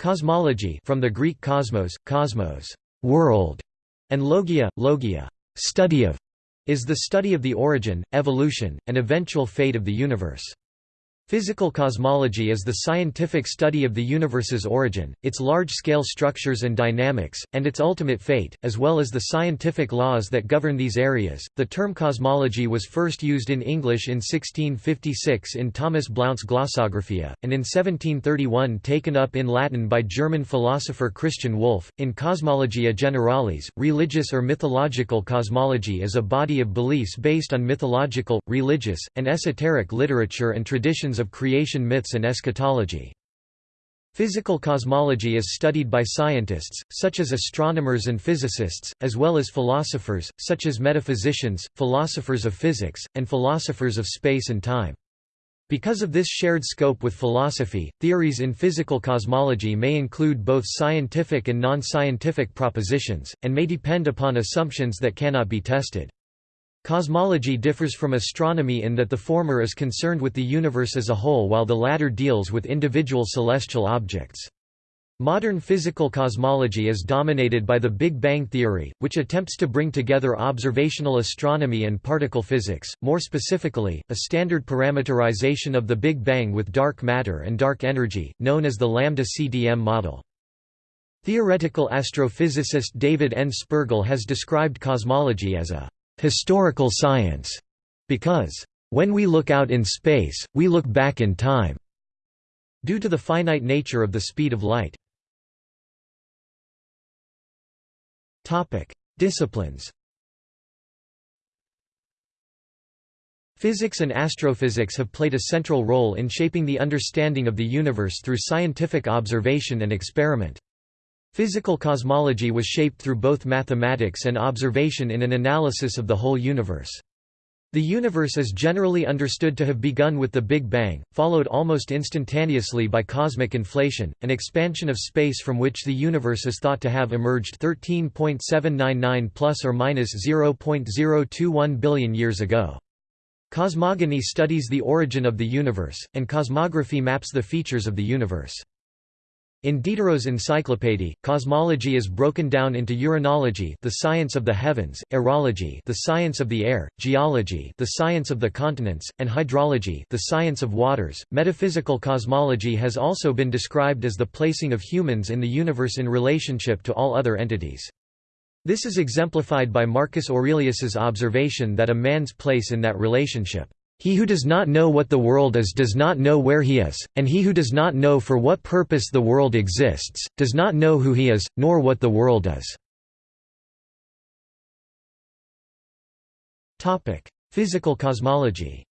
Cosmology from the Greek cosmos, cosmos, world, and logia, logia, study of, is the study of the origin, evolution, and eventual fate of the universe. Physical cosmology is the scientific study of the universe's origin, its large-scale structures and dynamics, and its ultimate fate, as well as the scientific laws that govern these areas. The term cosmology was first used in English in 1656 in Thomas Blount's Glossographia, and in 1731 taken up in Latin by German philosopher Christian Wolff. In Cosmologia Generalis, religious or mythological cosmology is a body of beliefs based on mythological, religious, and esoteric literature and traditions of creation myths and eschatology. Physical cosmology is studied by scientists, such as astronomers and physicists, as well as philosophers, such as metaphysicians, philosophers of physics, and philosophers of space and time. Because of this shared scope with philosophy, theories in physical cosmology may include both scientific and non-scientific propositions, and may depend upon assumptions that cannot be tested. Cosmology differs from astronomy in that the former is concerned with the universe as a whole while the latter deals with individual celestial objects. Modern physical cosmology is dominated by the Big Bang theory, which attempts to bring together observational astronomy and particle physics, more specifically, a standard parameterization of the Big Bang with dark matter and dark energy, known as the lambda-CDM model. Theoretical astrophysicist David N. Spergel has described cosmology as a historical science, because, when we look out in space, we look back in time, due to the finite nature of the speed of light. Disciplines Physics and astrophysics have played a central role in shaping the understanding of the universe through scientific observation and experiment. Physical cosmology was shaped through both mathematics and observation in an analysis of the whole universe. The universe is generally understood to have begun with the Big Bang, followed almost instantaneously by cosmic inflation, an expansion of space from which the universe is thought to have emerged 13.799 plus or minus 0.021 billion years ago. Cosmogony studies the origin of the universe, and cosmography maps the features of the universe. In Diderot's encyclopédie, cosmology is broken down into uranology the science of the heavens, aerology the science of the air, geology the science of the continents, and hydrology the science of waters. Metaphysical cosmology has also been described as the placing of humans in the universe in relationship to all other entities. This is exemplified by Marcus Aurelius's observation that a man's place in that relationship he who does not know what the world is does not know where he is, and he who does not know for what purpose the world exists, does not know who he is, nor what the world is. Physical cosmology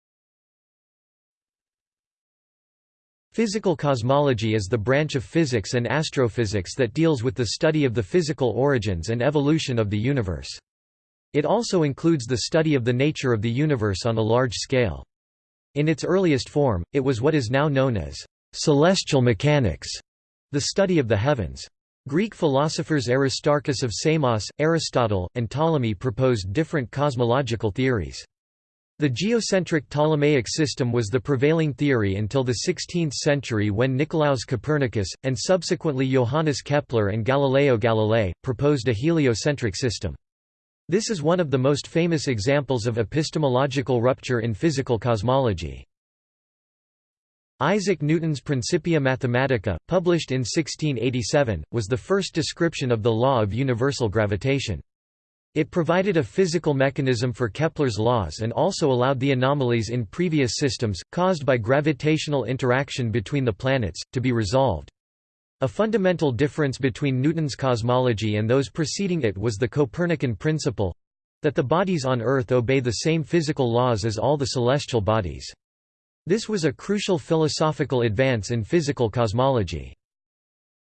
Physical cosmology is the branch of physics and astrophysics that deals with the study of the physical origins and evolution of the universe. It also includes the study of the nature of the universe on a large scale. In its earliest form, it was what is now known as celestial mechanics, the study of the heavens. Greek philosophers Aristarchus of Samos, Aristotle, and Ptolemy proposed different cosmological theories. The geocentric Ptolemaic system was the prevailing theory until the 16th century when Nicolaus Copernicus, and subsequently Johannes Kepler and Galileo Galilei, proposed a heliocentric system. This is one of the most famous examples of epistemological rupture in physical cosmology. Isaac Newton's Principia Mathematica, published in 1687, was the first description of the law of universal gravitation. It provided a physical mechanism for Kepler's laws and also allowed the anomalies in previous systems, caused by gravitational interaction between the planets, to be resolved. A fundamental difference between Newton's cosmology and those preceding it was the Copernican principle—that the bodies on Earth obey the same physical laws as all the celestial bodies. This was a crucial philosophical advance in physical cosmology.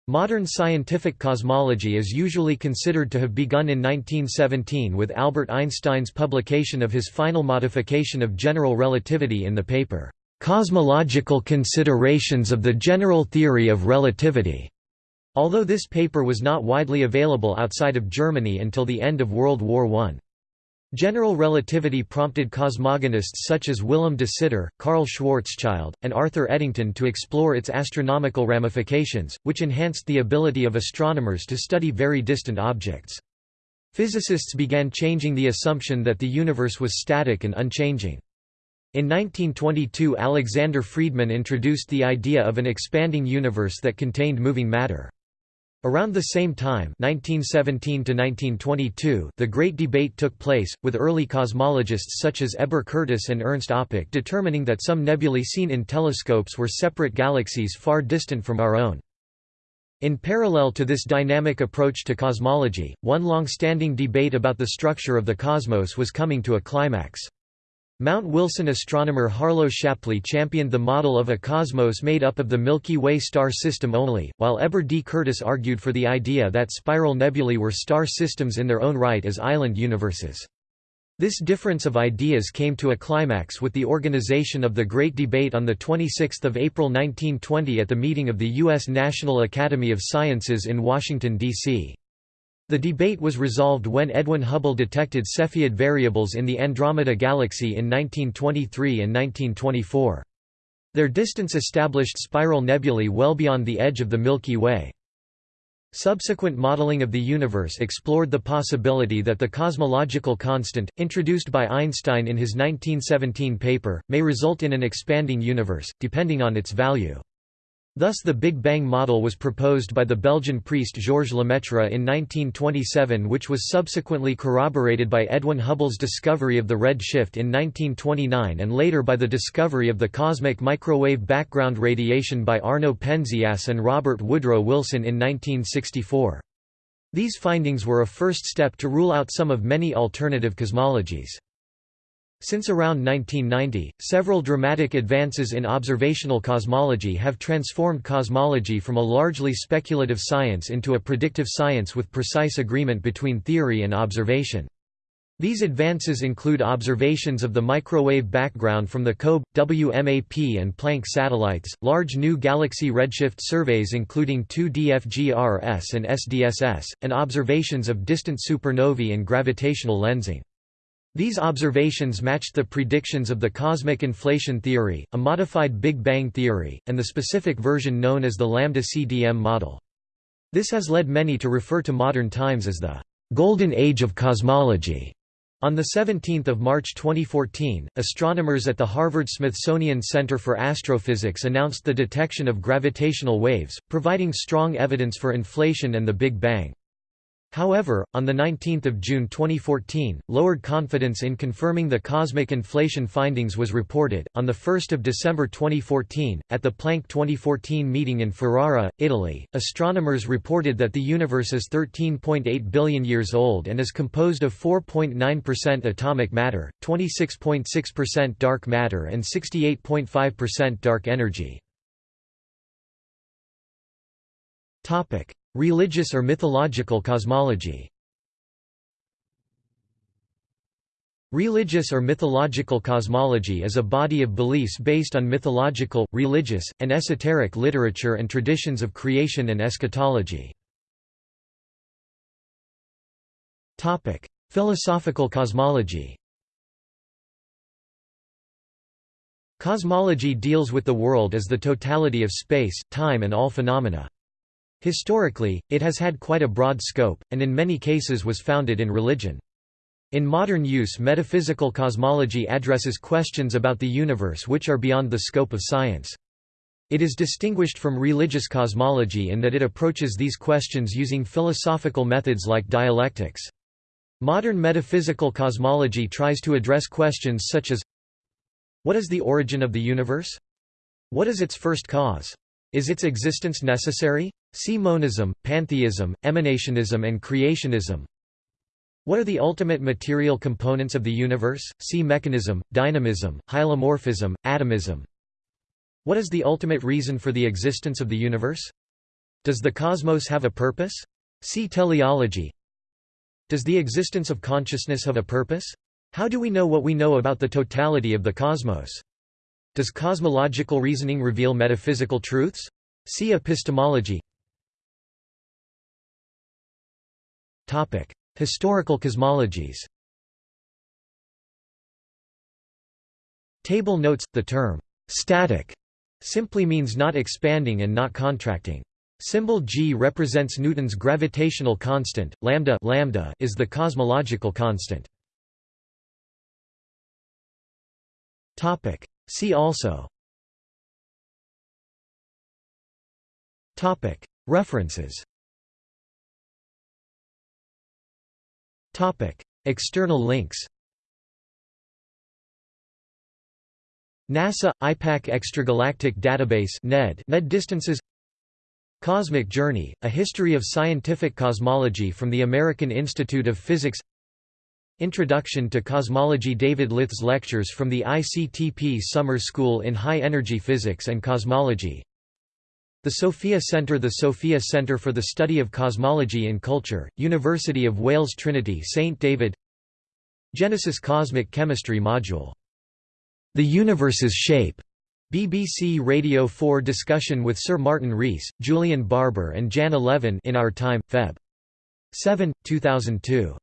Modern scientific cosmology is usually considered to have begun in 1917 with Albert Einstein's publication of his final modification of general relativity in the paper, Cosmological Considerations of the General Theory of Relativity, although this paper was not widely available outside of Germany until the end of World War I. General relativity prompted cosmogonists such as Willem de Sitter, Karl Schwarzschild, and Arthur Eddington to explore its astronomical ramifications, which enhanced the ability of astronomers to study very distant objects. Physicists began changing the assumption that the universe was static and unchanging. In 1922 Alexander Friedmann introduced the idea of an expanding universe that contained moving matter. Around the same time 1917 the Great Debate took place, with early cosmologists such as Heber Curtis and Ernst Öpik determining that some nebulae seen in telescopes were separate galaxies far distant from our own. In parallel to this dynamic approach to cosmology, one long-standing debate about the structure of the cosmos was coming to a climax. Mount Wilson astronomer Harlow Shapley championed the model of a cosmos made up of the Milky Way star system only, while Heber D. Curtis argued for the idea that spiral nebulae were star systems in their own right as island universes. This difference of ideas came to a climax with the organization of the Great Debate on 26 April 1920 at the meeting of the U.S. National Academy of Sciences in Washington, D.C. The debate was resolved when Edwin Hubble detected Cepheid variables in the Andromeda Galaxy in 1923 and 1924. Their distance established spiral nebulae well beyond the edge of the Milky Way. Subsequent modeling of the universe explored the possibility that the cosmological constant, introduced by Einstein in his 1917 paper, may result in an expanding universe, depending on its value. Thus the Big Bang model was proposed by the Belgian priest Georges Lemaitre in 1927 which was subsequently corroborated by Edwin Hubble's discovery of the red shift in 1929 and later by the discovery of the cosmic microwave background radiation by Arno Penzias and Robert Woodrow Wilson in 1964. These findings were a first step to rule out some of many alternative cosmologies. Since around 1990, several dramatic advances in observational cosmology have transformed cosmology from a largely speculative science into a predictive science with precise agreement between theory and observation. These advances include observations of the microwave background from the COBE, WMAP and Planck satellites, large new galaxy redshift surveys including 2DFGRS and SDSS, and observations of distant supernovae and gravitational lensing. These observations matched the predictions of the cosmic inflation theory, a modified Big Bang theory, and the specific version known as the lambda CDM model. This has led many to refer to modern times as the «golden age of cosmology». On 17 March 2014, astronomers at the Harvard-Smithsonian Center for Astrophysics announced the detection of gravitational waves, providing strong evidence for inflation and the Big Bang. However, on 19 June 2014, lowered confidence in confirming the cosmic inflation findings was reported. On 1 December 2014, at the Planck 2014 meeting in Ferrara, Italy, astronomers reported that the universe is 13.8 billion years old and is composed of 4.9% atomic matter, 26.6% dark matter, and 68.5% dark energy. Religious or mythological cosmology Religious or mythological cosmology is a body of beliefs based on mythological, religious, and esoteric literature and traditions of creation and eschatology. Philosophical cosmology Cosmology deals with the world as the totality of space, time and all phenomena. Historically, it has had quite a broad scope, and in many cases was founded in religion. In modern use metaphysical cosmology addresses questions about the universe which are beyond the scope of science. It is distinguished from religious cosmology in that it approaches these questions using philosophical methods like dialectics. Modern metaphysical cosmology tries to address questions such as What is the origin of the universe? What is its first cause? Is its existence necessary? See monism, pantheism, emanationism and creationism. What are the ultimate material components of the universe? See mechanism, dynamism, hylomorphism, atomism. What is the ultimate reason for the existence of the universe? Does the cosmos have a purpose? See teleology. Does the existence of consciousness have a purpose? How do we know what we know about the totality of the cosmos? Does cosmological reasoning reveal metaphysical truths? See epistemology Topic: Historical cosmologies Table notes, the term, "'static' simply means not expanding and not contracting. Symbol g represents Newton's gravitational constant, lambda, lambda is the cosmological constant. See also. References. External links. NASA – IPAC Extragalactic Database NED, NED distances. Cosmic Journey – A History of Scientific Cosmology from the American Institute of Physics Introduction to Cosmology David Lyth's lectures from the ICTP Summer School in High Energy Physics and Cosmology The Sophia Centre The Sophia Centre for the Study of Cosmology in Culture, University of Wales Trinity St David Genesis Cosmic Chemistry Module the Universe's Shape, BBC Radio 4 discussion with Sir Martin Rees, Julian Barbour and Jan Levin in Our Time, Feb. 7, 2002.